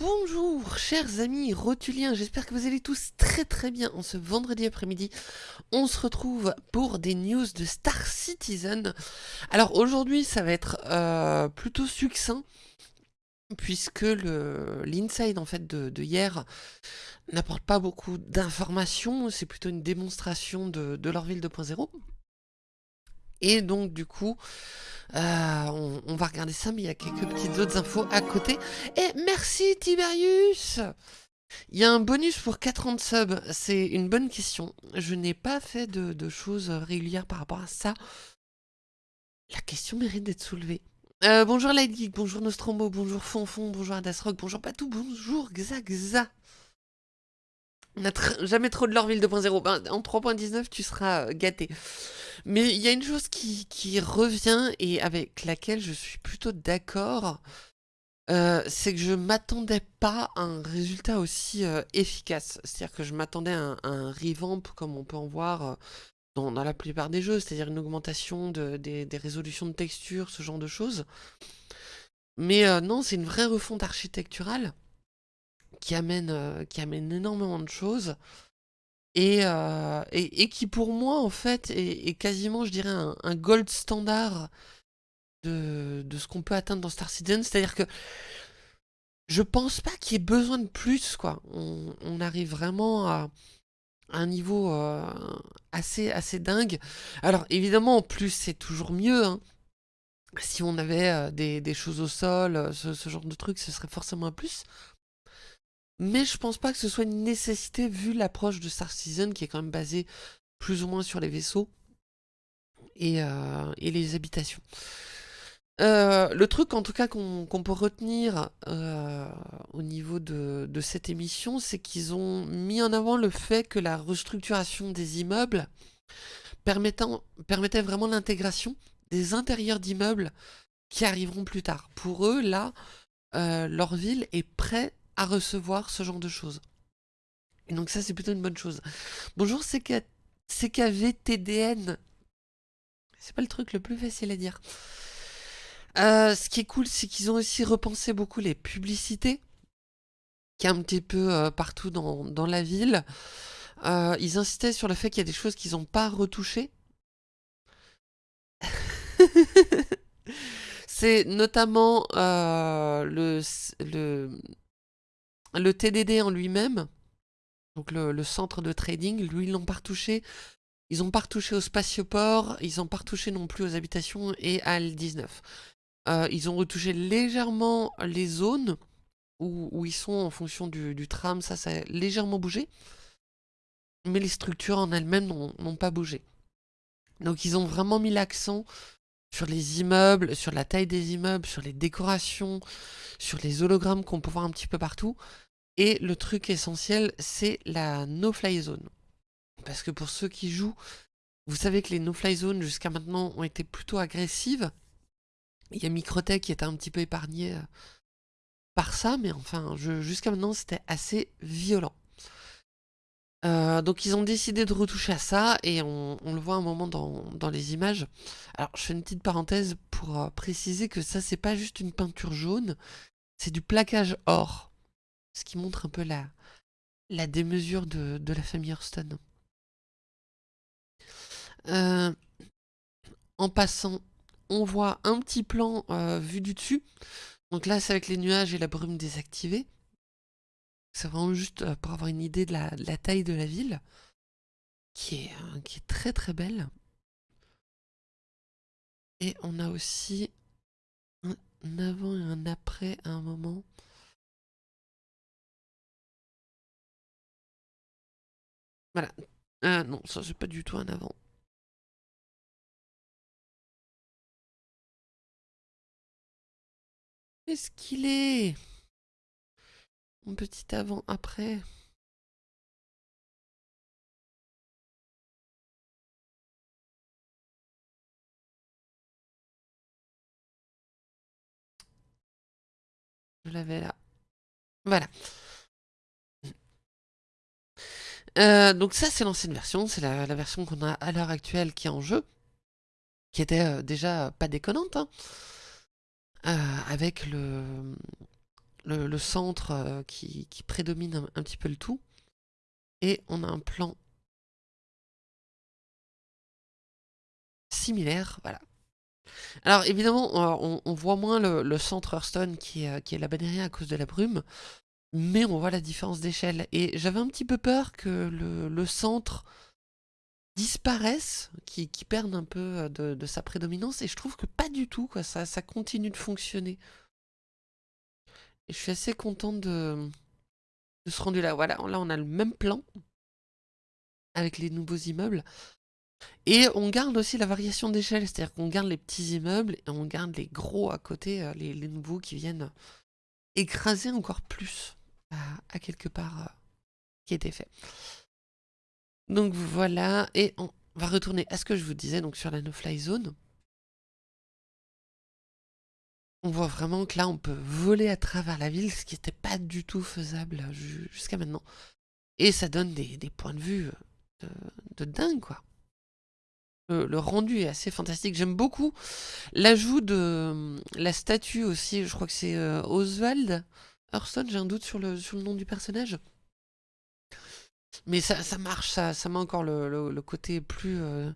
Bonjour chers amis rotuliens, j'espère que vous allez tous très très bien en ce vendredi après-midi. On se retrouve pour des news de Star Citizen. Alors aujourd'hui ça va être euh, plutôt succinct puisque l'inside en fait de, hier n'apporte pas beaucoup d'informations, c'est plutôt une démonstration de, de ville 2.0. Et donc du coup, euh, on, va regarder ça, mais il y a quelques petites autres infos à côté. Et merci Tiberius Il y a un bonus pour 40 subs, c'est une bonne question. Je n'ai pas fait de, choses régulières par rapport à ça. La question mérite d'être soulevée. Euh, bonjour Lightgeek, bonjour Nostromo, bonjour Fonfon, bonjour Adasrock, bonjour Patou, bonjour Xaxa. On n'a jamais trop de l'Orville 2.0. Ben, en 3.19, tu seras euh, gâté. Mais il y a une chose qui, revient et avec laquelle je suis plutôt d'accord. Euh, c'est que je m'attendais pas à un résultat aussi euh, efficace. C'est-à-dire que je m'attendais à, un revamp comme on peut en voir dans, la plupart des jeux, c'est-à-dire une augmentation des, résolutions de texture, ce genre de choses. Mais non, c'est une vraie refonte architecturale qui amène, euh, qui amène énormément de choses. Euh, et, et, qui pour moi en fait est, quasiment je dirais un, gold standard de, de ce qu'on peut atteindre dans Star Citizen, c'est-à-dire que je pense pas qu'il y ait besoin de plus quoi. On, arrive vraiment à, un niveau euh, assez, assez dingue. Alors évidemment, plus c'est toujours mieux. Hein. Si on avait des, des, choses au sol, ce, ce, genre de trucs, ce serait forcément un plus. Mais je pense pas que ce soit une nécessité vu l'approche de Star Citizen qui est quand même basée plus ou moins sur les vaisseaux et, euh, les habitations. Euh, le truc en tout cas qu'on peut retenir euh, au niveau de, cette émission, c'est qu'ils ont mis en avant le fait que la restructuration des immeubles permettait vraiment l'intégration des intérieurs d'immeubles qui arriveront plus tard. Pour eux, là, leur ville est prête à recevoir ce genre de choses. Et donc ça, c'est plutôt une bonne chose. Bonjour, CKVTDN. C'est pas le truc le plus facile à dire. Euh, ce qui est cool, c'est qu'ils ont aussi repensé beaucoup les publicités, qui est un petit peu euh, partout dans, la ville. Euh, ils insistaient sur le fait qu'il y a des choses qu'ils n'ont pas retouchées. c'est notamment le, le TDD en lui-même, donc le, centre de trading, lui, ils l'ont pas retouché. Ils n'ont pas retouché au spatioport, ils n'ont pas retouché non plus aux habitations et à L19. Euh, ils ont retouché légèrement les zones où, ils sont en fonction du, tram, ça, ça a légèrement bougé. Mais les structures en elles-mêmes n'ont pas bougé. Donc ils ont vraiment mis l'accent sur les immeubles, sur la taille des immeubles, sur les décorations, sur les hologrammes qu'on peut voir un petit peu partout. Et le truc essentiel, c'est la no-fly zone. Parce que pour ceux qui jouent, vous savez que les no-fly zones jusqu'à maintenant ont été plutôt agressives. Il y a Microtech qui était un petit peu épargné euh, par ça, mais enfin, jusqu'à maintenant, c'était assez violent. Euh, donc ils ont décidé de retoucher à ça et on, le voit un moment dans, les images. Alors je fais une petite parenthèse pour euh, préciser que ça c'est pas juste une peinture jaune, c'est du plaquage or. Ce qui montre un peu la, la démesure de, la famille Hurston. Euh, en passant, on voit un petit plan vu du dessus. Donc là c'est avec les nuages et la brume désactivée. C'est vraiment juste euh, pour avoir une idée de la, taille de la ville, qui est, euh, qui est très très belle. Et on a aussi un avant et un après à un moment. Voilà. Ah non, ça c'est pas du tout un avant. Qu'est-ce qu'il est? Un petit avant-après. Je l'avais là. Voilà. Euh, donc ça c'est l'ancienne version, c'est la, version qu'on a à l'heure actuelle qui est en jeu, qui était euh, déjà pas déconnante, hein. euh, avec le, le, centre euh, qui, prédomine un, petit peu le tout. Et on a un plan similaire, voilà. Alors évidemment, on, voit moins le, centre Hearthstone qui est, qui est la bannière à cause de la brume, mais on voit la différence d'échelle. Et j'avais un petit peu peur que le, centre disparaisse, qui, perde un peu de, sa prédominance, et je trouve que pas du tout, quoi. Ça continue de fonctionner. Je suis assez contente de, de ce rendu là. Voilà, là on a le même plan, avec les nouveaux immeubles. Et on garde aussi la variation d'échelle, c'est-à-dire qu'on garde les petits immeubles et on garde les gros à côté, euh, les, nouveaux qui viennent écraser encore plus à, quelque part euh, qui était fait. Donc voilà, et on va retourner à ce que je vous disais donc sur la no-fly zone. On voit vraiment que là on peut voler à travers la ville, ce qui n'était pas du tout faisable jusqu'à maintenant. Et ça donne des, points de vue euh, de dingue quoi. Le, rendu est assez fantastique. J'aime beaucoup l'ajout de euh, la statue aussi. Je crois que c'est euh, Oswald Hurston. J'ai un doute sur le, nom du personnage. Mais ça, marche, ça, met encore le, côté plus euh,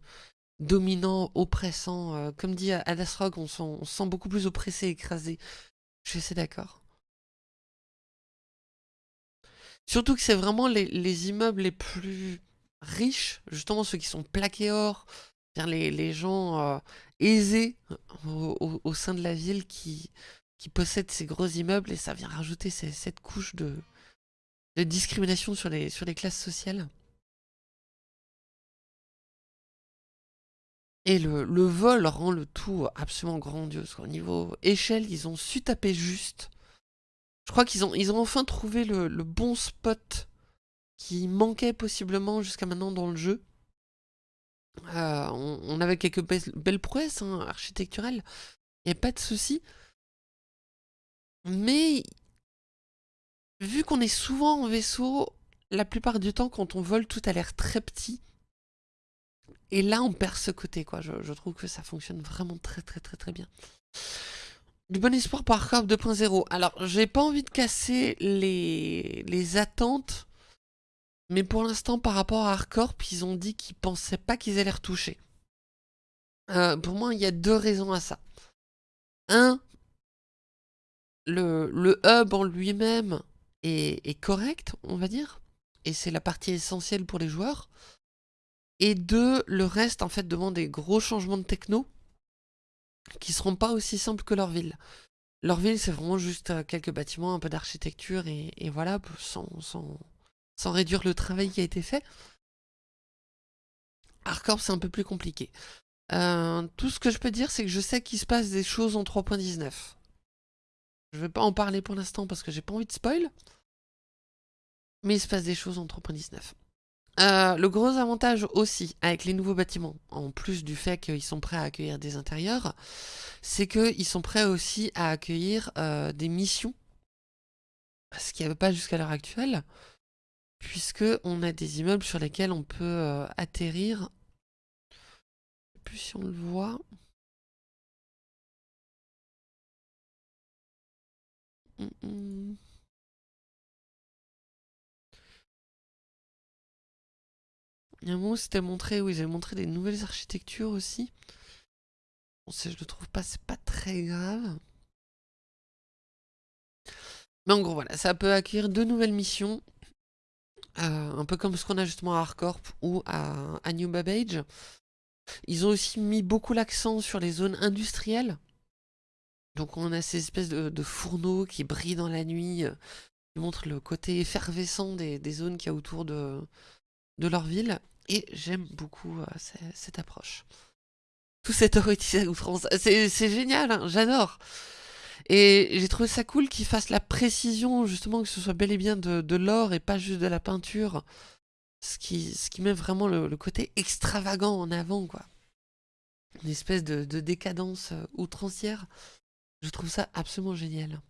dominant, oppressant. comme dit Adasrog, on, se sent beaucoup plus oppressé, écrasé. Je suis assez d'accord. Surtout que c'est vraiment les, les, immeubles les plus riches, justement ceux qui sont plaqués or, les, les gens euh, aisés au, sein de la ville qui, possèdent ces gros immeubles et ça vient rajouter cette couche de, discrimination sur les classes sociales. Et le, vol rend le tout absolument grandiose. Au niveau échelle, ils ont su taper juste. Je crois qu'ils ont, ils enfin trouvé le, le bon spot qui manquait possiblement jusqu'à maintenant dans le jeu. Euh, on, avait quelques belles, prouesses hein, architecturales, il n'y a pas de souci. Mais vu qu'on est souvent en vaisseau, la plupart du temps quand on vole tout a l'air très petit. Et là on perd ce côté quoi, je, trouve que ça fonctionne vraiment très très très très bien. Du bon espoir par Corp 2.0. Alors j'ai pas envie de casser les, les attentes mais pour l'instant, par rapport à Hardcorp, ils ont dit qu'ils pensaient pas qu'ils allaient retoucher. Euh, pour moi, il y a deux raisons à ça. Un, le, le hub en lui-même est, correct, on va dire. Et c'est la partie essentielle pour les joueurs. Et deux, le reste, en fait, demande des gros changements de techno qui seront pas aussi simples que leur ville. Leur ville, c'est vraiment juste euh, quelques bâtiments, un peu d'architecture et, voilà, sans, sans, sans réduire le travail qui a été fait. Hardcore, c'est un peu plus compliqué. Euh, tout ce que je peux dire, c'est que je sais qu'il se passe des choses en 3.19. Je vais pas en parler pour l'instant parce que j'ai pas envie de spoil. Mais il se passe des choses en 3.19. Euh, le gros avantage aussi avec les nouveaux bâtiments, en plus du fait qu'ils sont prêts à accueillir des intérieurs, c'est qu'ils sont prêts aussi à accueillir euh, des missions, ce qu'il n'y avait pas jusqu'à l'heure actuelle puisque on a des immeubles sur lesquels on peut euh, atterrir. Je sais plus si on le voit. Hum, hum. Il y a un moment c'était montré, où ils avaient montré des nouvelles architectures aussi. Bon, si je le trouve pas, c'est pas très grave. Mais en gros, voilà, ça peut accueillir deux nouvelles missions. Euh, un peu comme ce qu'on a justement à Hardcorp ou à, New Babbage. Ils ont aussi mis beaucoup l'accent sur les zones industrielles. Donc on a ces espèces de, fourneaux qui brillent dans la nuit, euh, qui montrent le côté effervescent des, zones qu'il y a autour de leur ville. Et j'aime beaucoup euh, cette, approche. Tout cet à outrance. C'est génial, hein, j'adore. Et j'ai trouvé ça cool qu'ils fassent la précision, justement, que ce soit bel et bien de, l'or et pas juste de la peinture. Ce qui, ce qui met vraiment le, côté extravagant en avant, quoi. Une espèce de, décadence euh, outrancière. Je trouve ça absolument génial.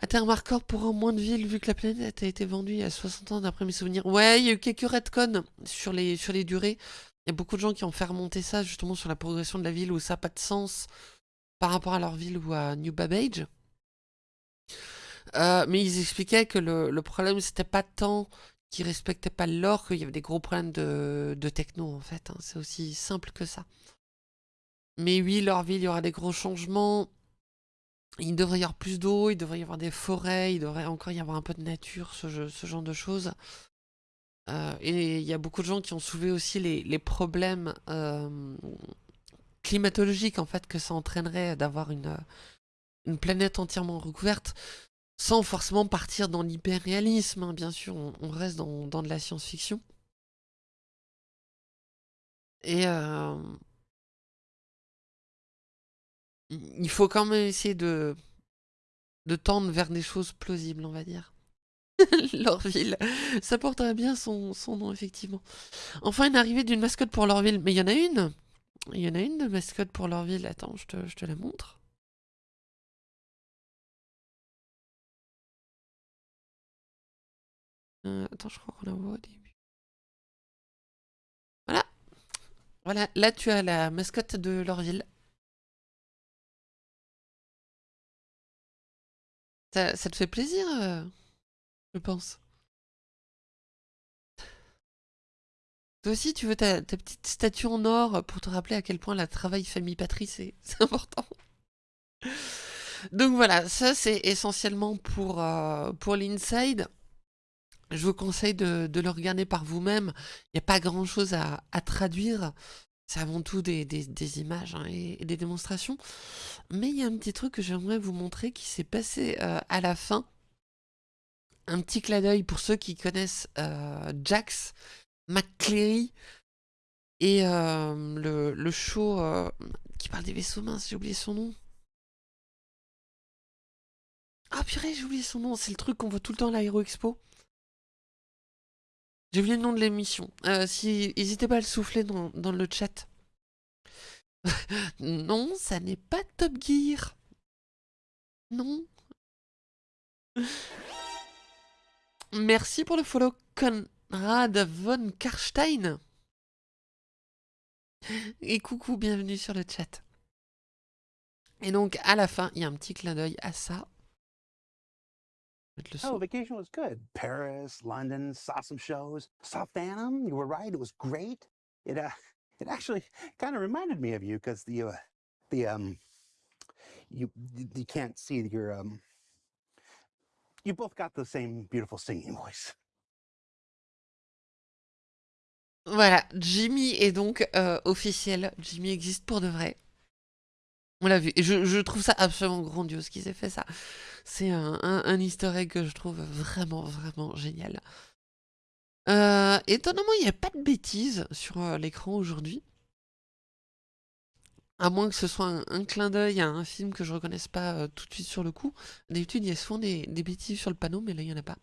À terme hardcore pour moins de villes vu que la planète a été vendue il y a 60 ans d'après mes souvenirs. Ouais, il y a eu quelques retcons sur les, sur les durées. Il y a beaucoup de gens qui ont fait remonter ça justement sur la progression de la ville où ça n'a pas de sens par rapport à leur ville ou à New Babbage. Euh, mais ils expliquaient que le, le problème, c'était pas tant qu'ils respectaient pas l'or, qu'il y avait des gros problèmes de, de techno, en fait. Hein. C'est aussi simple que ça. Mais oui, leur ville, il y aura des gros changements. Il devrait y avoir plus d'eau, il devrait y avoir des forêts, il devrait encore y avoir un peu de nature, ce, genre de choses. Euh, et il y a beaucoup de gens qui ont soulevé aussi les, problèmes euh, climatologiques en fait que ça entraînerait d'avoir une, une planète entièrement recouverte sans forcément partir dans l'hyperréalisme, hein. bien sûr, on, reste dans, de la science-fiction. Et euh, il faut quand même essayer de, de tendre vers des choses plausibles, on va dire. Lorville, ça porterait bien son, nom, effectivement. Enfin, une arrivée d'une mascotte pour Lorville. Mais il y en a une Il y en a une de mascotte pour Lorville. Attends, je te, je te la montre. Euh, attends, je crois qu'on la voit au début. Voilà. Voilà, là tu as la mascotte de Lorville. Ça, te fait plaisir, euh, je pense. Toi aussi, tu veux ta, petite statue en or pour te rappeler à quel point la travail famille patrie, c'est important. Donc voilà, ça c'est essentiellement pour, euh, pour l'inside. Je vous conseille de, le regarder par vous-même. Il n'y a pas grand-chose à, traduire. C'est avant tout des, images hein, et, des démonstrations. Mais il y a un petit truc que j'aimerais vous montrer qui s'est passé euh, à la fin. Un petit clin d'œil pour ceux qui connaissent euh, Jax, McCleary et euh, le, le, show qui parle des vaisseaux minces, j'ai oublié son nom. Ah purée, j'ai oublié son nom, c'est le truc qu'on voit tout le temps à l'Aéro Expo. J'ai oublié le nom de l'émission. Euh, si, n'hésitez pas à le souffler dans, le chat. non, ça n'est pas Top Gear. Non. Merci pour le follow, Conrad von Karstein. Et coucou, bienvenue sur le chat. Et donc, à la fin, il y a un petit clin d'œil à ça. Oh, vacation was good. Paris, London, saw some shows. Saw Phantom. You were right. It was great. It uh, it actually kind of reminded me of you because the uh, the um, you you can't see your um, you both got the same beautiful singing voice. Voilà, Jimmy est donc euh, officiel. Jimmy existe pour de vrai. On l'a vu. Et je, trouve ça absolument grandiose qu'ils aient fait ça. C'est un, un, easter egg que je trouve vraiment, vraiment génial. Euh, étonnamment, il n'y a pas de bêtises sur euh, l'écran aujourd'hui. À moins que ce soit un, clin d'œil à un film que je ne reconnaisse pas euh, tout de suite sur le coup. D'habitude, il y a souvent des, bêtises sur le panneau, mais là, il n'y en a pas.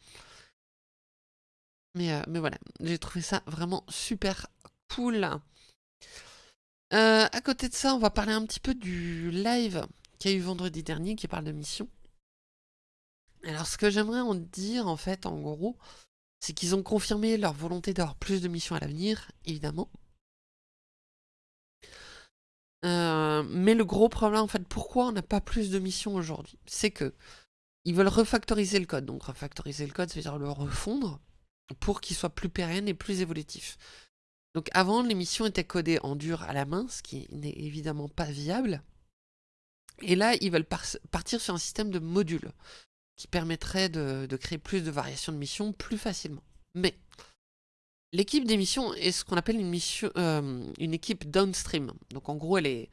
Mais, mais voilà, j'ai trouvé ça vraiment super cool. À côté de ça, on va parler un petit peu du live qu'il y a eu vendredi dernier qui parle de mission. Alors ce que j'aimerais en dire en fait en gros, c'est qu'ils ont confirmé leur volonté d'avoir plus de missions à l'avenir, évidemment. Euh, mais le gros problème en fait, pourquoi on n'a pas plus de missions aujourd'hui? C'est que ils veulent refactoriser le code. Donc refactoriser le code, ça veut dire le refondre pour qu'il soit plus pérenne et plus évolutif. Donc avant, l'émission était codée en dur à la main, ce qui n'est évidemment pas viable. Et là, ils veulent partir sur un système de modules qui permettrait de, créer plus de variations de missions plus facilement. Mais l'équipe des missions est ce qu'on appelle une, mission, euh, une équipe downstream. Donc en gros, elle est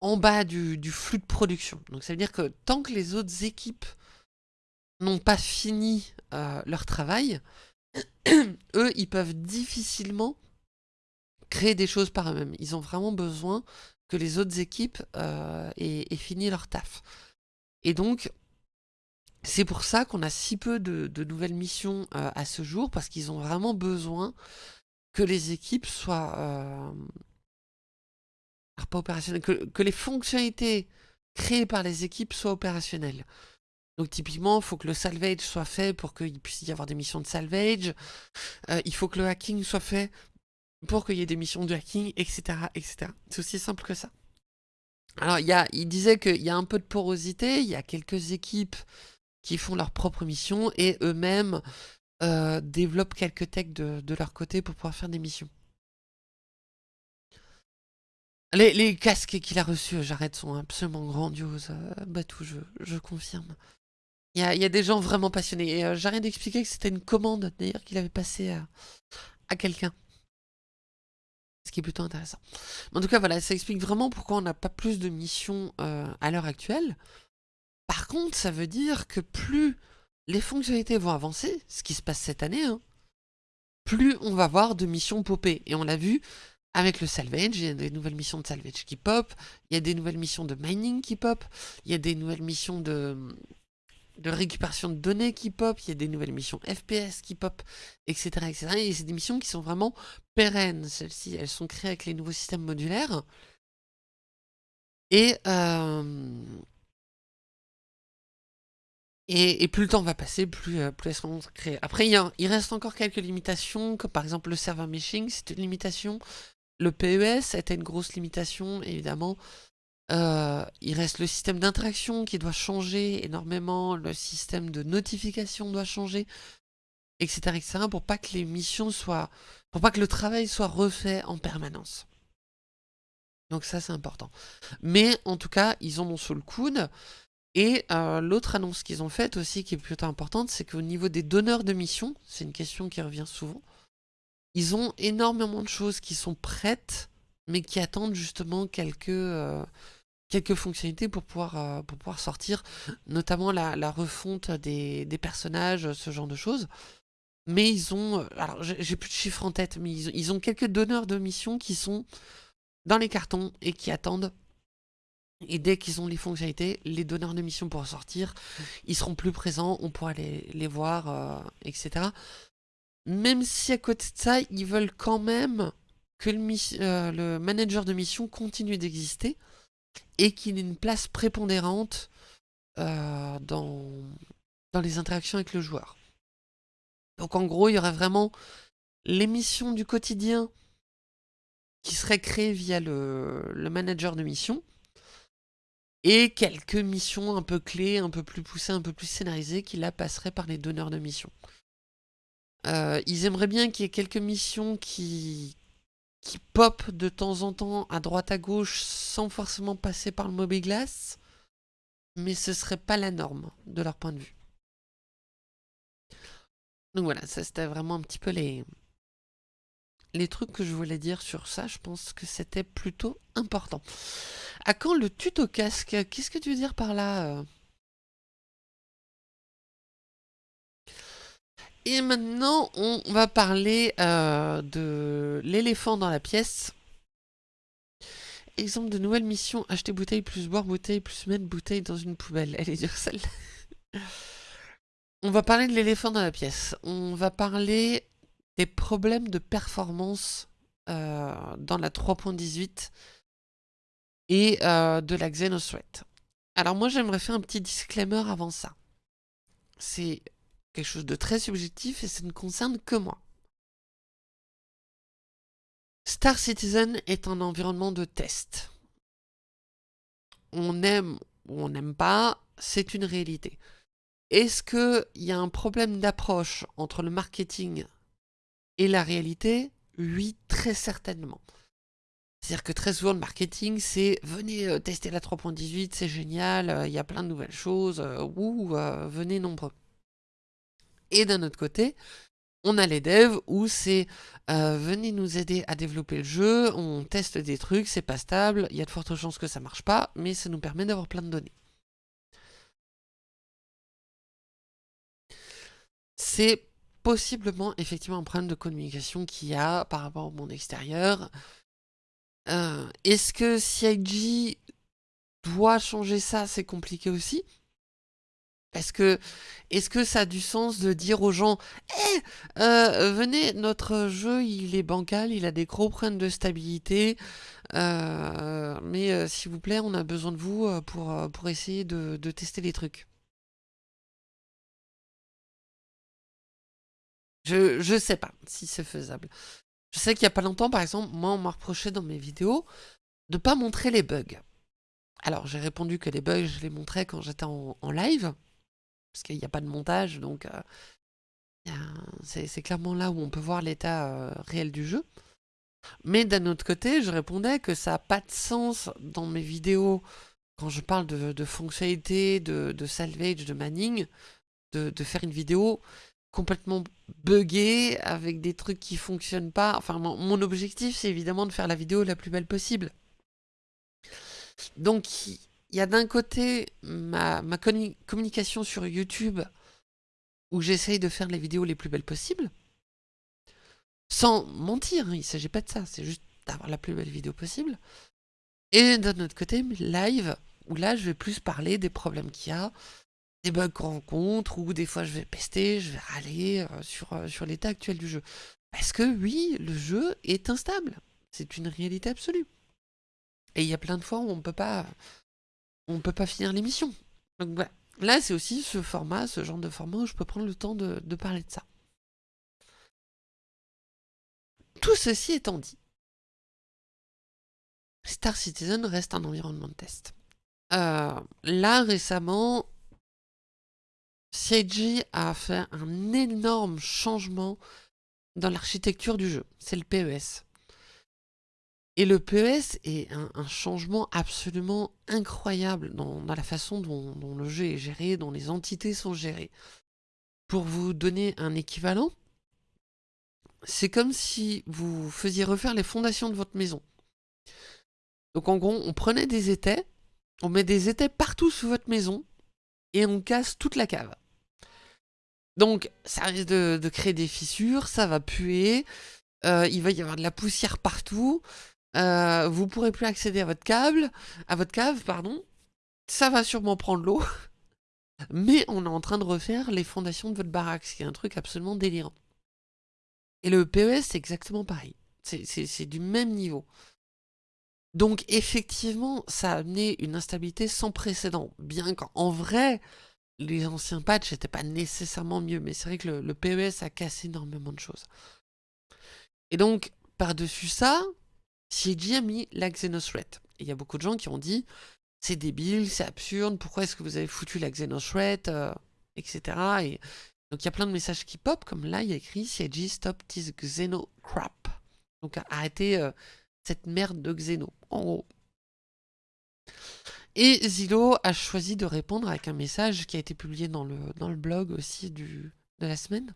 en bas du, flux de production. Donc ça veut dire que tant que les autres équipes n'ont pas fini euh, leur travail, eux, ils peuvent difficilement créer des choses par eux-mêmes. Ils ont vraiment besoin que les autres équipes euh, aient, fini leur taf. Et donc, c'est pour ça qu'on a si peu de, nouvelles missions euh, à ce jour, parce qu'ils ont vraiment besoin que les équipes soient... Euh, pas opérationnelles, que, les fonctionnalités créées par les équipes soient opérationnelles. Donc typiquement, il faut que le salvage soit fait pour qu'il puisse y avoir des missions de salvage. il faut que le hacking soit fait pour qu'il y ait des missions de hacking, etc. etc. C'est aussi simple que ça. Alors, y a, il disait qu'il y a un peu de porosité, il y a quelques équipes qui font leur propre mission et eux-mêmes euh, développent quelques techs de, leur côté pour pouvoir faire des missions. Les, casques qu'il a reçus, j'arrête, sont absolument grandioses. Euh, Batou, je, je confirme. Il y, a, des gens vraiment passionnés. Euh, j'arrête d'expliquer que c'était une commande, d'ailleurs, qu'il avait passée à, à quelqu'un. Ce qui est plutôt intéressant. En tout cas, voilà, ça explique vraiment pourquoi on n'a pas plus de missions euh, à l'heure actuelle. Par contre, ça veut dire que plus les fonctionnalités vont avancer, ce qui se passe cette année, hein, plus on va avoir de missions popées. Et on l'a vu avec le salvage, il y a des nouvelles missions de salvage qui pop, il y a des nouvelles missions de mining qui pop, il y a des nouvelles missions de, de récupération de données qui pop, il y a des nouvelles missions FPS qui pop, etc. etc. Et c'est des missions qui sont vraiment pérennes. Celles-ci, elles sont créées avec les nouveaux systèmes modulaires. Et, euh, et, plus le temps va passer, plus, euh, plus elles seront créées. Après, il, reste encore quelques limitations, comme par exemple le server meshing, c'est une limitation. Le PES était une grosse limitation, évidemment. Euh, il reste le système d'interaction qui doit changer énormément, le système de notification doit changer, etc., etc., pour pas que les missions soient, pour pas que le travail soit refait en permanence. Donc ça, c'est important. Mais en tout cas, ils ont sous le coude. Et euh, l'autre annonce qu'ils ont faite aussi, qui est plutôt importante, c'est qu'au niveau des donneurs de missions, c'est une question qui revient souvent, ils ont énormément de choses qui sont prêtes, mais qui attendent justement quelques, euh, quelques fonctionnalités pour pouvoir, euh, pour pouvoir sortir, notamment la, refonte des, personnages, ce genre de choses. Mais ils ont, alors j'ai plus de chiffres en tête, mais ils, ont quelques donneurs de missions qui sont dans les cartons et qui attendent. Et dès qu'ils ont les fonctionnalités, les donneurs de missions pourront sortir, ils seront plus présents, on pourra les, les voir, euh, etc. Même si à côté de ça, ils veulent quand même que le, le manager de mission continue d'exister et qu'il ait une place prépondérante euh, dans, dans les interactions avec le joueur. Donc en gros, il y aurait vraiment les missions du quotidien qui seraient créées via le, le manager de mission, et quelques missions un peu clés, un peu plus poussées, un peu plus scénarisées, qui là passeraient par les donneurs de missions. Euh, ils aimeraient bien qu'il y ait quelques missions qui, qui pop de temps en temps à droite à gauche sans forcément passer par le Mobiglass, mais ce serait pas la norme de leur point de vue. Donc voilà, ça c'était vraiment un petit peu les, les trucs que je voulais dire sur ça. Je pense que c'était plutôt important. À quand le tuto casque? Qu'est-ce que tu veux dire par là euh? Et maintenant, on va parler euh, de l'éléphant dans la pièce. Exemple de nouvelle mission, acheter bouteille plus boire bouteille plus mettre bouteille dans une poubelle. Elle est dure celle On va parler de l'éléphant dans la pièce. On va parler des problèmes de performance euh, dans la 3.18 et euh, de la Xenothreat. Alors moi j'aimerais faire un petit disclaimer avant ça. C'est quelque chose de très subjectif et ça ne concerne que moi. Star Citizen est un environnement de test. On aime ou on n'aime pas, c'est une réalité. Est-ce qu'il y a un problème d'approche entre le marketing et la réalité Oui, très certainement. C'est-à-dire que très souvent, le marketing, c'est venez euh, tester la 3.18, c'est génial, euh, il y a plein de nouvelles choses, euh, ou venez nombreux. Et d'un autre côté, on a les devs où c'est euh, venez nous aider à développer le jeu, on teste des trucs, c'est pas stable, il y a de fortes chances que ça marche pas, mais ça nous permet d'avoir plein de données. C'est possiblement effectivement un problème de communication qu'il y a par rapport au monde extérieur. Euh, est-ce que CIG doit changer ça? C'est compliqué aussi. Est-ce que, est que ça a du sens de dire aux gens Eh, venez, notre jeu, il est bancal, il a des gros problèmes de stabilité, euh, mais euh, s'il vous plaît, on a besoin de vous pour, pour essayer de, tester les trucs. Je, je sais pas si c'est faisable. Je sais qu'il y a pas longtemps, par exemple, moi, on m'a reproché dans mes vidéos de pas montrer les bugs. Alors j'ai répondu que les bugs, je les montrais quand j'étais en, live, parce qu'il n'y a pas de montage, donc euh, c'est clairement là où on peut voir l'état euh, réel du jeu. Mais d'un autre côté, je répondais que ça n'a pas de sens dans mes vidéos, quand je parle de, fonctionnalité, de, salvage, de manning, de, faire une vidéo complètement buggée, avec des trucs qui fonctionnent pas. Enfin, mon objectif, c'est évidemment de faire la vidéo la plus belle possible. Donc, il y a d'un côté ma, communication sur YouTube, où j'essaye de faire les vidéos les plus belles possibles, sans mentir, il ne s'agit pas de ça, c'est juste d'avoir la plus belle vidéo possible. Et d'un autre côté, live, où là, je vais plus parler des problèmes qu'il y a, des bugs qu'on rencontre, ou des fois je vais pester, je vais râler euh, sur, euh, sur l'état actuel du jeu. Parce que oui, le jeu est instable. C'est une réalité absolue. Et il y a plein de fois où on peut pas, on peut pas finir l'émission. Donc voilà. Là, c'est aussi ce format, ce genre de format où je peux prendre le temps de, parler de ça. Tout ceci étant dit, Star Citizen reste un environnement de test. Euh, là, récemment, CIG a fait un énorme changement dans l'architecture du jeu. C'est le PES. Et le PES est un, changement absolument incroyable dans, la façon dont, le jeu est géré, dont les entités sont gérées. Pour vous donner un équivalent, c'est comme si vous faisiez refaire les fondations de votre maison. Donc en gros, on prenait des étais, on met des étais partout sous votre maison, et on casse toute la cave. Donc ça risque de, créer des fissures, ça va puer, euh, il va y avoir de la poussière partout, euh, vous pourrez plus accéder à votre à votre cave, pardon. Ça va sûrement prendre l'eau. Mais on est en train de refaire les fondations de votre baraque, ce qui est un truc absolument délirant. Et le PES, c'est exactement pareil. C'est du même niveau. Donc effectivement, ça a amené une instabilité sans précédent. Bien qu'en vrai, les anciens patchs n'étaient pas nécessairement mieux. Mais c'est vrai que le, PES a cassé énormément de choses. Et donc, par-dessus ça, CIG a mis la Xenothreat. Il y a beaucoup de gens qui ont dit c'est débile, c'est absurde, pourquoi est-ce que vous avez foutu la Xenothreat, euh, etc. Et donc il y a plein de messages qui pop, comme là il y a écrit CIG stop this Xeno crap. Donc arrêtez euh, cette merde de Xeno, en gros. Et Zilo a choisi de répondre avec un message qui a été publié dans le, dans le blog aussi de la semaine.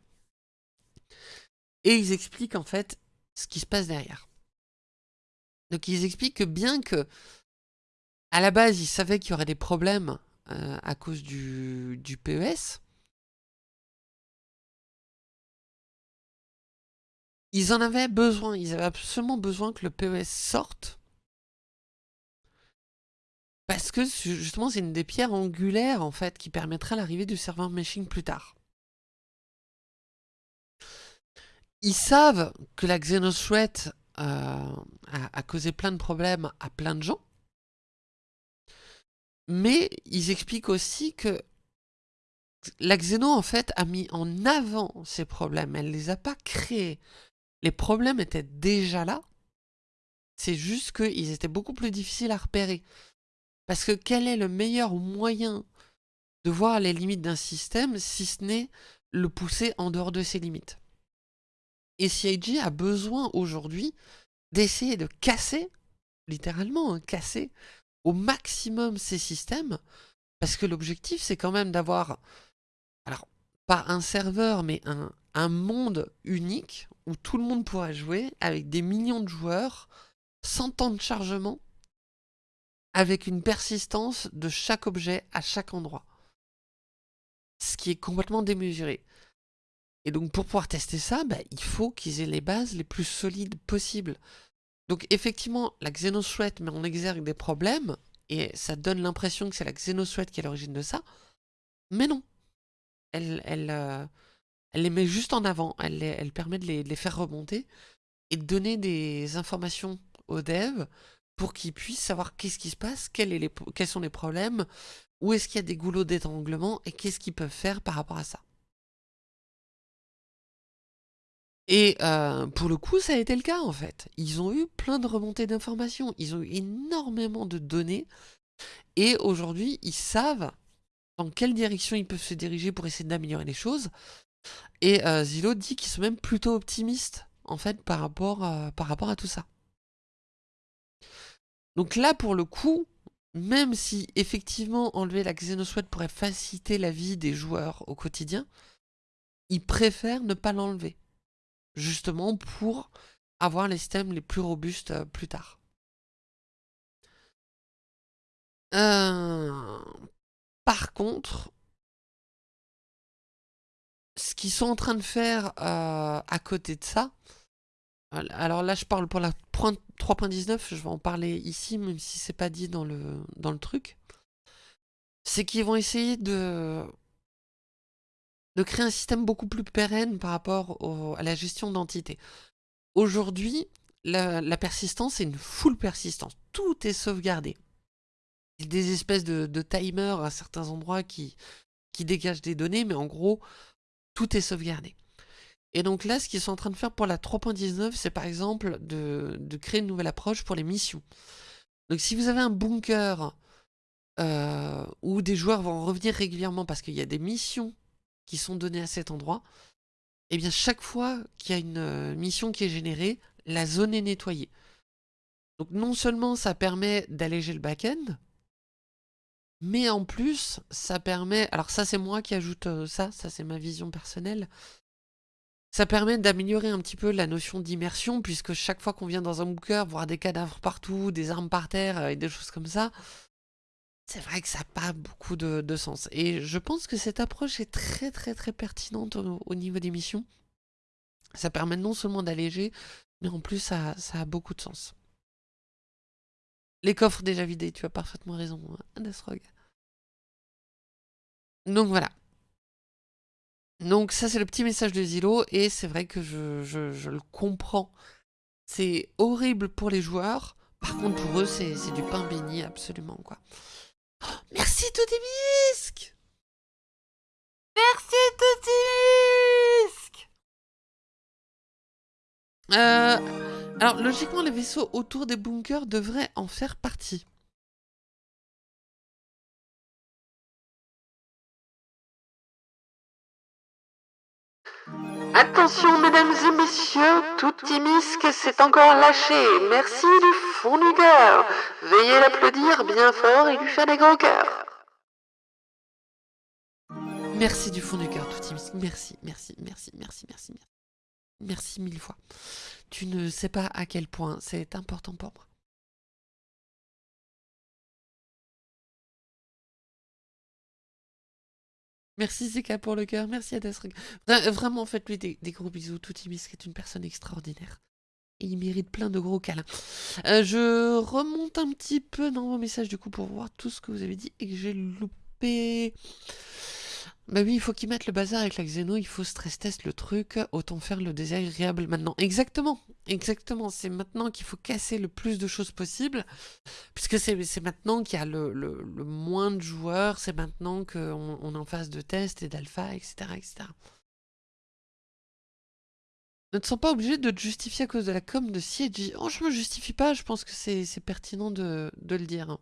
Et ils expliquent en fait ce qui se passe derrière. Donc ils expliquent que bien que à la base ils savaient qu'il y aurait des problèmes euh, à cause du, du PES, ils en avaient besoin, ils avaient absolument besoin que le PES sorte. Parce que justement c'est une des pierres angulaires en fait qui permettra l'arrivée du serveur meshing plus tard. Ils savent que la Xenothreat euh, a, causé plein de problèmes à plein de gens. Mais ils expliquent aussi que la Xeno, en fait, a mis en avant ces problèmes. Elle ne les a pas créés. Les problèmes étaient déjà là. C'est juste qu'ils étaient beaucoup plus difficiles à repérer. Parce que quel est le meilleur moyen de voir les limites d'un système si ce n'est le pousser en dehors de ses limites? Et CIG a besoin aujourd'hui d'essayer de casser, littéralement, hein, casser au maximum ces systèmes, parce que l'objectif c'est quand même d'avoir, alors pas un serveur, mais un, un monde unique où tout le monde pourra jouer avec des millions de joueurs, sans temps de chargement, avec une persistance de chaque objet à chaque endroit. Ce qui est complètement démesuré. Et donc pour pouvoir tester ça, bah, il faut qu'ils aient les bases les plus solides possibles. Donc effectivement, la Xenothreat met en exergue des problèmes, et ça donne l'impression que c'est la Xenothreat qui est l'origine de ça, mais non. Elle, elle, euh, les met juste en avant, elle, elle permet de les, faire remonter, et de donner des informations aux devs pour qu'ils puissent savoir qu'est-ce qui se passe, quels sont les problèmes, où est-ce qu'il y a des goulots d'étranglement, et qu'est-ce qu'ils peuvent faire par rapport à ça. Et euh, pour le coup, ça a été le cas en fait. Ils ont eu plein de remontées d'informations, ils ont eu énormément de données Et aujourd'hui, ils savent dans quelle direction ils peuvent se diriger pour essayer d'améliorer les choses. Et euh, Zillow dit qu'ils sont même plutôt optimistes, en fait, par rapport, euh, par rapport à tout ça. Donc là, pour le coup, même si effectivement enlever la Xenosweat pourrait faciliter la vie des joueurs au quotidien, ils préfèrent ne pas l'enlever. Justement pour avoir les systèmes les plus robustes euh, plus tard. Euh, par contre, ce qu'ils sont en train de faire euh, à côté de ça, alors là je parle pour la 3.19, je vais en parler ici, même si c'est pas dit dans le, truc, c'est qu'ils vont essayer de, créer un système beaucoup plus pérenne par rapport à la gestion d'entités. Aujourd'hui, la, persistance est une full persistance. Tout est sauvegardé. Il y a des espèces de, de timers à certains endroits qui dégagent des données, mais en gros, tout est sauvegardé. Et donc là, ce qu'ils sont en train de faire pour la 3.19, c'est par exemple de, créer une nouvelle approche pour les missions. Donc si vous avez un bunker euh, où des joueurs vont revenir régulièrement parce qu'il y a des missions qui sont données à cet endroit, et eh bien chaque fois qu'il y a une euh, mission qui est générée, la zone est nettoyée. Donc non seulement ça permet d'alléger le back-end, mais en plus, ça permet... Alors ça, c'est moi qui ajoute euh, ça, ça c'est ma vision personnelle. Ça permet d'améliorer un petit peu la notion d'immersion, puisque chaque fois qu'on vient dans un bunker, voir des cadavres partout, des armes par terre euh, et des choses comme ça, c'est vrai que ça n'a pas beaucoup de, sens. Et je pense que cette approche est très très très pertinente au, niveau des missions. Ça permet non seulement d'alléger, mais en plus ça, a beaucoup de sens. Les coffres déjà vidés, tu as parfaitement raison, hein. Donc voilà. Donc ça c'est le petit message de Zillow et c'est vrai que je, je, le comprends. C'est horrible pour les joueurs, par contre pour eux c'est du pain béni absolument quoi. Merci Toutimisque Merci Toutimisque euh, Alors logiquement les vaisseaux autour des bunkers devraient en faire partie. Attention, mesdames et messieurs, tout Timisque s'est encore lâché. Merci du fond du cœur. Veuillez l'applaudir bien fort et lui faire des grands cœurs. Merci du fond du cœur, tout Timisque. Merci, merci, merci, merci, merci, merci. Merci mille fois. Tu ne sais pas à quel point c'est important pour moi. Merci Zeka pour le cœur, merci à. Vraiment, faites-lui des, gros bisous. Toutimis est une personne extraordinaire. Il mérite plein de gros câlins. Euh, je remonte un petit peu dans vos messages du coup pour voir tout ce que vous avez dit et que j'ai loupé. Bah oui, il faut qu'ils mettent le bazar avec la Xeno, il faut stress test le truc, autant faire le désagréable maintenant. Exactement, exactement, c'est maintenant qu'il faut casser le plus de choses possible, puisque c'est maintenant qu'il y a le, moins de joueurs, c'est maintenant qu'on on est en phase de test et d'alpha, etc., etc. Ne te sens pas obligé de te justifier à cause de la com de CIG. Oh, je me justifie pas, je pense que c'est pertinent de, le dire.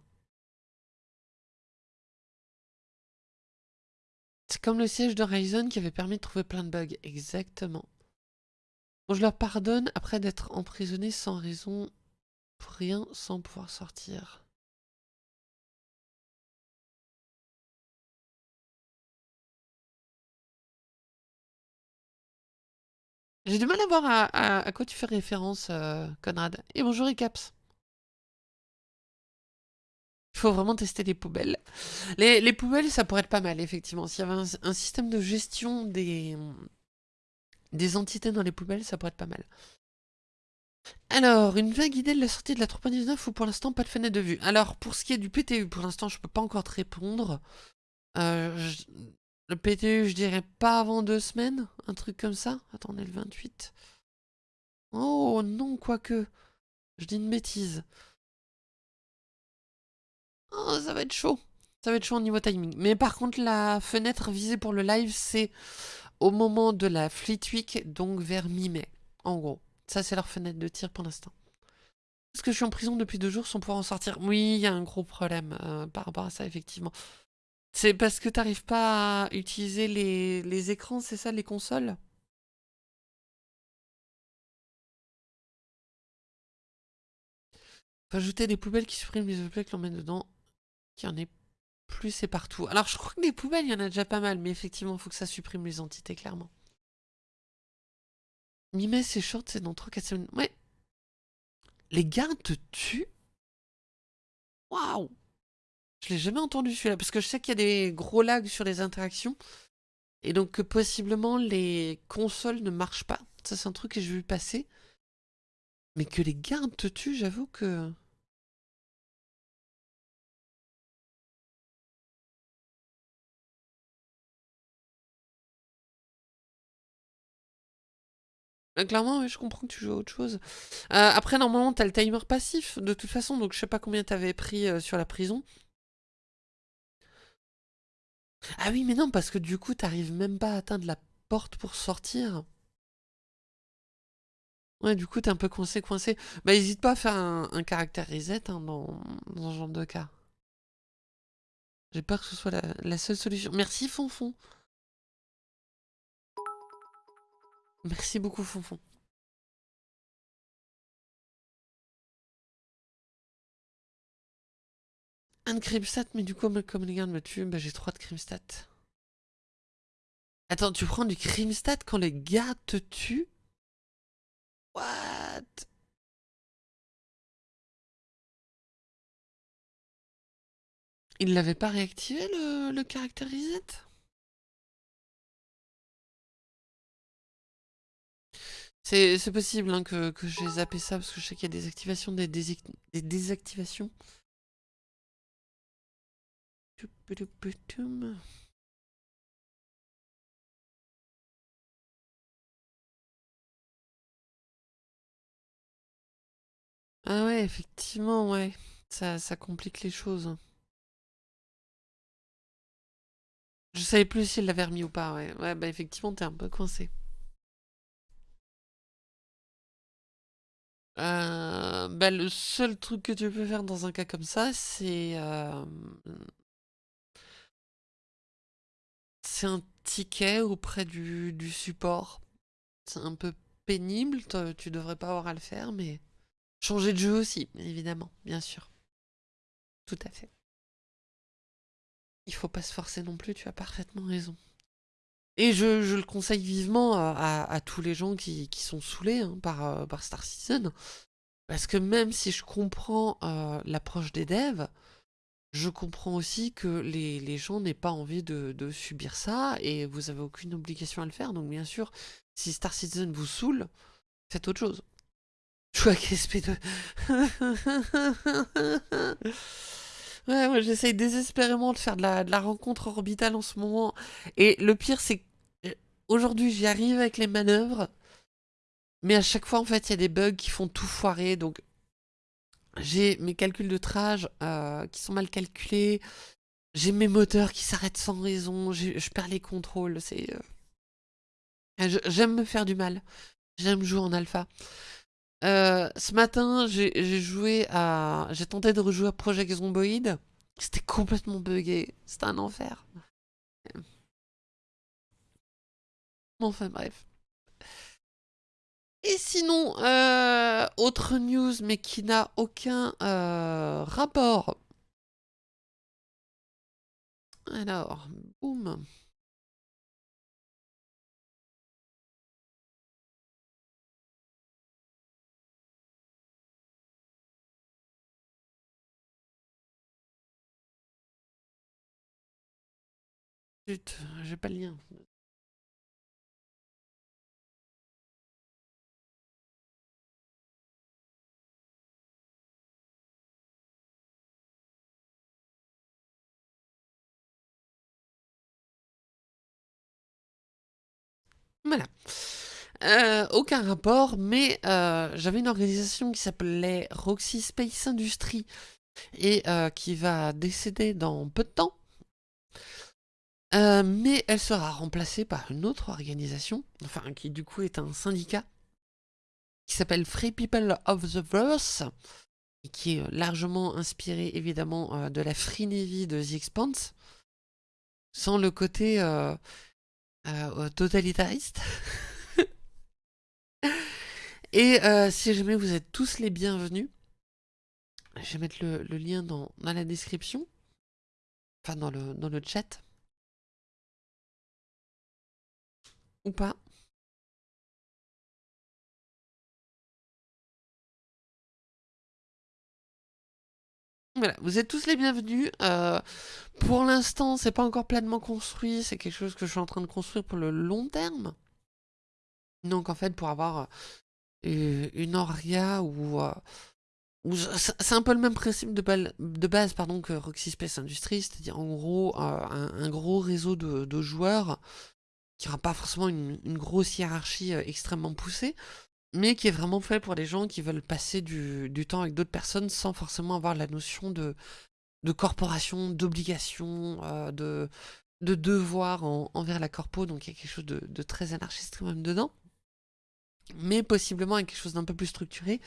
Comme le siège de Ryzen qui avait permis de trouver plein de bugs. Exactement. Je leur pardonne après d'être emprisonné sans raison, pour rien, sans pouvoir sortir. J'ai du mal à voir à, quoi tu fais référence, euh, Conrad. Et bonjour, Icaps. Il faut vraiment tester les poubelles. Les, poubelles, ça pourrait être pas mal, effectivement. S'il y avait un, système de gestion des, des entités dans les poubelles, ça pourrait être pas mal. Alors, une vague idée de la sortie de la 3.19 ou pour l'instant pas de fenêtre de vue? Alors, pour ce qui est du PTU, pour l'instant je peux pas encore te répondre. Euh, le PTU, je dirais pas avant deux semaines, un truc comme ça. Attendez, le 28. Oh non, quoique. Je dis une bêtise. Oh, ça va être chaud. Ça va être chaud au niveau timing. Mais par contre, la fenêtre visée pour le live, c'est au moment de la Fleet Week, donc vers mi-mai, en gros. Ça, c'est leur fenêtre de tir pour l'instant. Est-ce que je suis en prison depuis deux jours sans pouvoir en sortir Oui, il y a un gros problème euh, par rapport à ça, effectivement. C'est parce que t'arrives pas à utiliser les, les écrans, c'est ça, les consoles? Faut ajouter des poubelles qui suppriment les objets que l'on met dedans. Qu'il y en ait plus, c'est partout. Alors, je crois que les poubelles, il y en a déjà pas mal, mais effectivement, il faut que ça supprime les entités, clairement. Mimer, c'est short, c'est dans 3-4 semaines. Ouais. Les gardes te tuent? Waouh Je l'ai jamais entendu celui-là, parce que je sais qu'il y a des gros lags sur les interactions. Et donc que possiblement les consoles ne marchent pas. Ça c'est un truc que j'ai vu passer. Mais que les gardes te tuent, j'avoue que... Euh, clairement, je comprends que tu joues à autre chose. Euh, après, normalement, t'as le timer passif, de toute façon, donc je sais pas combien t'avais pris euh, sur la prison. Ah oui, mais non, parce que du coup, t'arrives même pas à atteindre la porte pour sortir. Ouais, du coup, t'es un peu coincé, coincé. Bah, hésite pas à faire un, caractère reset hein, dans, dans ce genre de cas. J'ai peur que ce soit la, la seule solution. Merci, Fonfon. Merci beaucoup, Fonfon. Un de Crimstat, mais du coup, comme les gardes me tuent, bah, j'ai trois de Crimstat. Attends, tu prends du Crimstat quand les gardes te tuent? What? Il l'avait pas réactivé le, le caractère reset? C'est possible hein, que, j'ai zappé ça parce que je sais qu'il y a des activations, des, désactivations. Ah ouais, effectivement, ouais. Ça, ça complique les choses. Je savais plus s'il l'avait remis ou pas, ouais. Ouais, bah effectivement, t'es un peu coincé. Euh, bah, le seul truc que tu peux faire dans un cas comme ça, c'est... Euh, un ticket auprès du, du support. C'est un peu pénible, tu devrais pas avoir à le faire, mais... Changer de jeu aussi, évidemment, bien sûr. Tout à fait. Il faut pas se forcer non plus, tu as parfaitement raison. Et je, le conseille vivement à, tous les gens qui, sont saoulés hein, par, par Star Citizen. Parce que même si je comprends l'approche des devs, je comprends aussi que les, gens n'aient pas envie de, subir ça et vous avez aucune obligation à le faire. Donc bien sûr, si Star Citizen vous saoule, faites autre chose. Jouez avec SP2. Ouais, moi j'essaye désespérément de faire de la, rencontre orbitale en ce moment. Et le pire, c'est que euh, j'y arrive avec les manœuvres. Mais à chaque fois, en fait, il y a des bugs qui font tout foirer. Donc, j'ai mes calculs de trage euh, qui sont mal calculés. J'ai mes moteurs qui s'arrêtent sans raison. Je perds les contrôles. C'est. Euh, j'aime me faire du mal. J'aime jouer en alpha. Euh, ce matin, j'ai joué à... J'ai tenté de rejouer à Project Zomboid. C'était complètement buggé. C'était un enfer. Enfin bref. Et sinon, euh, autre news, mais qui n'a aucun euh, rapport. Alors, boum. J'ai pas le lien. Voilà. Euh, aucun rapport, mais euh, j'avais une organisation qui s'appelait Roxy Space Industry et euh, qui va décéder dans peu de temps. Euh, mais elle sera remplacée par une autre organisation, enfin qui du coup est un syndicat, qui s'appelle Free People of the Verse, et qui est largement inspiré évidemment de la Free Navy de The Expanse, sans le côté totalitariste. et si jamais vous êtes tous les bienvenus, je vais mettre le, lien dans, dans, la description, enfin dans le, dans le chat. Ou pas. Voilà, vous êtes tous les bienvenus. Euh, pour l'instant, c'est pas encore pleinement construit. C'est quelque chose que je suis en train de construire pour le long terme. Donc en fait, pour avoir euh, une Oria ou euh, c'est un peu le même principe de, base pardon, que Roxy Space Industries, c'est-à-dire en gros un, gros réseau de, joueurs qui n'aura pas forcément une, grosse hiérarchie extrêmement poussée, mais qui est vraiment fait pour les gens qui veulent passer du, temps avec d'autres personnes sans forcément avoir la notion de, corporation, d'obligation, euh, de, de devoir envers la corpo, donc il y a quelque chose de, très anarchiste quand même dedans mais possiblement avec quelque chose d'un peu plus structuré.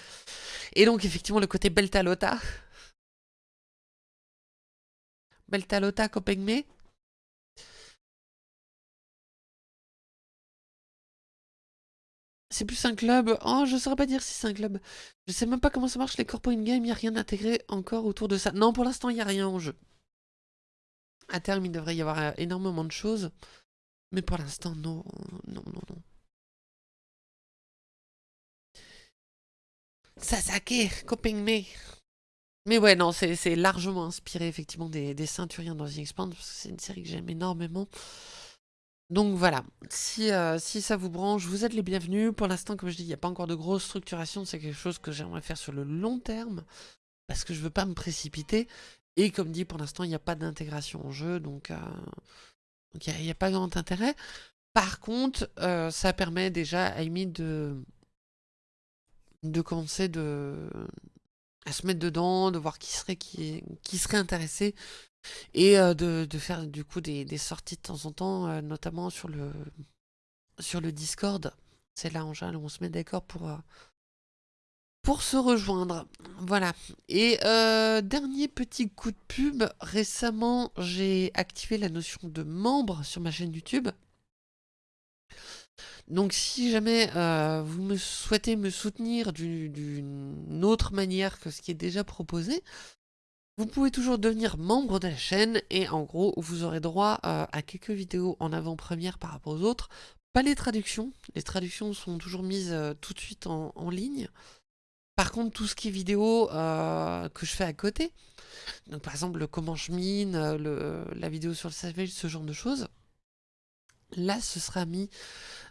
Et donc effectivement le côté Beltalota. Beltalota Copenhague C'est plus un club. Oh, je saurais pas dire si c'est un club. Je sais même pas comment ça marche les corpo in-game. Il a rien intégré encore autour de ça. Non, pour l'instant, il n'y a rien en jeu. À terme, il devrait y avoir euh, énormément de choses. Mais pour l'instant, non. Non, non, non. Sasake, Coping Me. Mais ouais, non, c'est largement inspiré effectivement des, des Ceinturiens dans The Expand, parce que c'est une série que j'aime énormément. Donc voilà, si, euh, si ça vous branche, vous êtes les bienvenus. Pour l'instant, comme je dis, il n'y a pas encore de grosse structuration. C'est quelque chose que j'aimerais faire sur le long terme. Parce que je veux pas me précipiter. Et comme dit, pour l'instant, il n'y a pas d'intégration en jeu. Donc euh, il n'y a, pas grand intérêt. Par contre, euh, ça permet déjà à Amy de, de commencer de, à se mettre dedans, de voir qui serait, qui, qui serait intéressé et euh, de, faire du coup des, sorties de temps en temps, euh, notamment sur le, sur le Discord. C'est là en général où on se met d'accord pour, euh, pour se rejoindre. Voilà. Et dernier petit coup de pub, récemment j'ai activé la notion de membre sur ma chaîne YouTube. Donc si jamais vous me souhaitez me soutenir d'une autre manière que ce qui est déjà proposé, vous pouvez toujours devenir membre de la chaîne et en gros vous aurez droit euh, à quelques vidéos en avant-première par rapport aux autres. Pas les traductions, les traductions sont toujours mises euh, tout de suite en, ligne. Par contre tout ce qui est vidéo euh, que je fais à côté, donc par exemple le comment je mine, la vidéo sur le savage, ce genre de choses, là ce sera mis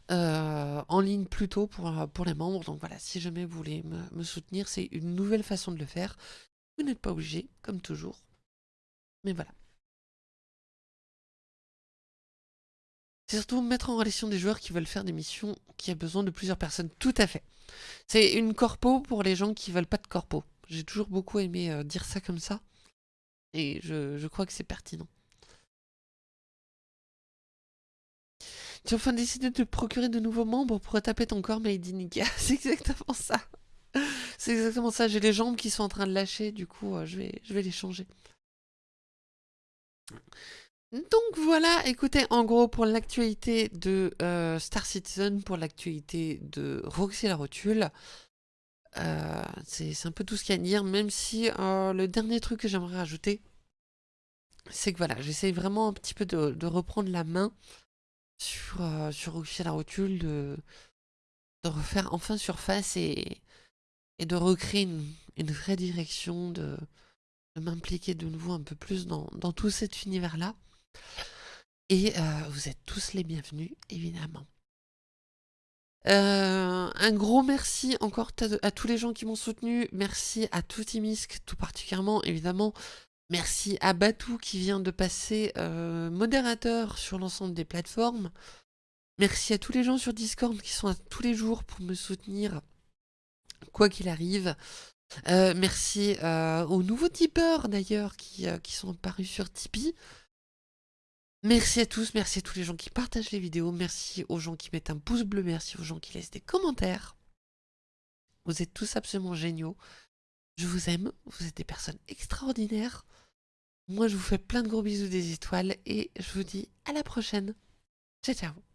en ligne plus tôt pour, pour les membres. Donc voilà, si jamais vous voulez me soutenir, c'est une nouvelle façon de le faire. Vous n'êtes pas obligé, comme toujours. Mais voilà. C'est surtout mettre en relation des joueurs qui veulent faire des missions qui a besoin de plusieurs personnes. Tout à fait. C'est une corpo pour les gens qui veulent pas de corpo. J'ai toujours beaucoup aimé euh, dire ça comme ça. Et je, crois que c'est pertinent. Tu as enfin décidé de procurer de nouveaux membres pour taper ton corps Made in C'est exactement ça. C'est exactement ça, j'ai les jambes qui sont en train de lâcher, du coup euh, je, vais, les changer. Donc voilà, écoutez, en gros pour l'actualité de euh, Star Citizen, pour l'actualité de Roxy la Rotule, euh, c'est un peu tout ce qu'il y a à dire, même si le dernier truc que j'aimerais rajouter, c'est que voilà, j'essaye vraiment un petit peu de, reprendre la main sur, sur Roxy la Rotule, de refaire enfin surface et, et de recréer une, vraie direction, de, m'impliquer de nouveau un peu plus dans, tout cet univers-là. Et euh, vous êtes tous les bienvenus, évidemment. Euh, un gros merci encore à, tous les gens qui m'ont soutenu. Merci à Toutimisk, tout particulièrement, évidemment. Merci à Batou qui vient de passer euh, modérateur sur l'ensemble des plateformes. Merci à tous les gens sur Discord qui sont à tous les jours pour me soutenir quoi qu'il arrive. Euh, merci euh, aux nouveaux tipeurs d'ailleurs qui, euh, qui, sont apparus sur Tipeee. Merci à tous, merci à tous les gens qui partagent les vidéos, merci aux gens qui mettent un pouce bleu, merci aux gens qui laissent des commentaires. Vous êtes tous absolument géniaux. Je vous aime, vous êtes des personnes extraordinaires. Moi, je vous fais plein de gros bisous des étoiles et je vous dis à la prochaine. Ciao, ciao